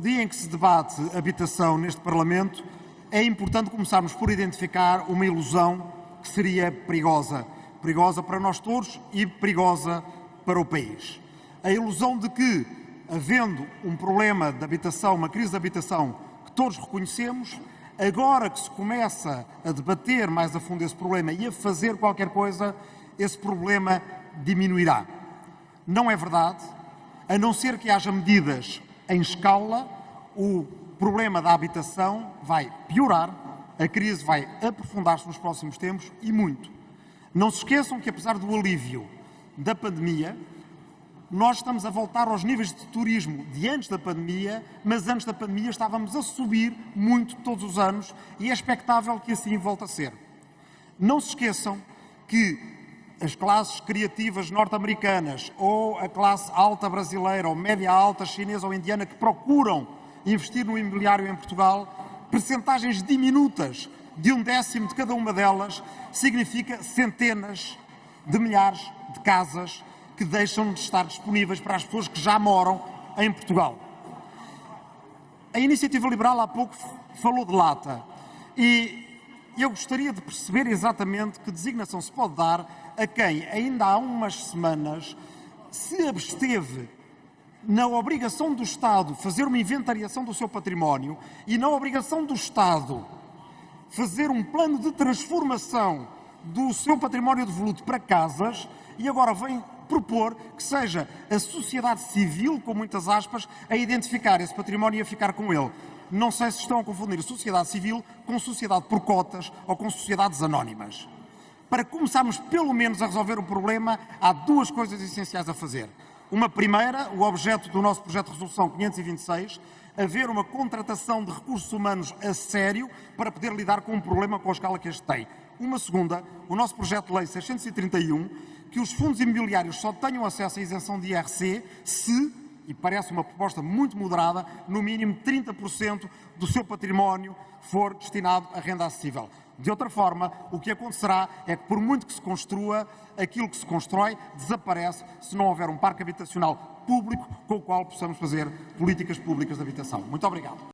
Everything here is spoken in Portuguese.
dia em que se debate habitação neste Parlamento, é importante começarmos por identificar uma ilusão que seria perigosa. Perigosa para nós todos e perigosa para o país. A ilusão de que, havendo um problema de habitação, uma crise de habitação que todos reconhecemos, agora que se começa a debater mais a fundo esse problema e a fazer qualquer coisa, esse problema diminuirá. Não é verdade, a não ser que haja medidas em escala, o problema da habitação vai piorar, a crise vai aprofundar-se nos próximos tempos e muito. Não se esqueçam que, apesar do alívio da pandemia, nós estamos a voltar aos níveis de turismo de antes da pandemia, mas antes da pandemia estávamos a subir muito todos os anos e é expectável que assim volte a ser. Não se esqueçam que as classes criativas norte-americanas ou a classe alta brasileira ou média alta chinesa ou indiana que procuram investir no imobiliário em Portugal, percentagens diminutas de um décimo de cada uma delas, significa centenas de milhares de casas que deixam de estar disponíveis para as pessoas que já moram em Portugal. A iniciativa liberal há pouco falou de lata e eu gostaria de perceber exatamente que designação se pode dar a quem ainda há umas semanas se absteve na obrigação do Estado fazer uma inventariação do seu património e na obrigação do Estado fazer um plano de transformação do seu património devoluto para casas e agora vem propor que seja a sociedade civil, com muitas aspas, a identificar esse património e a ficar com ele. Não sei se estão a confundir sociedade civil com sociedade por cotas ou com sociedades anónimas. Para começarmos pelo menos a resolver o problema, há duas coisas essenciais a fazer. Uma primeira, o objeto do nosso projeto de resolução 526, haver uma contratação de recursos humanos a sério para poder lidar com um problema com a escala que este tem. Uma segunda, o nosso projeto de lei 631, que os fundos imobiliários só tenham acesso à isenção de IRC se, e parece uma proposta muito moderada, no mínimo 30% do seu património for destinado à renda acessível. De outra forma, o que acontecerá é que, por muito que se construa, aquilo que se constrói desaparece se não houver um parque habitacional público com o qual possamos fazer políticas públicas de habitação. Muito obrigado.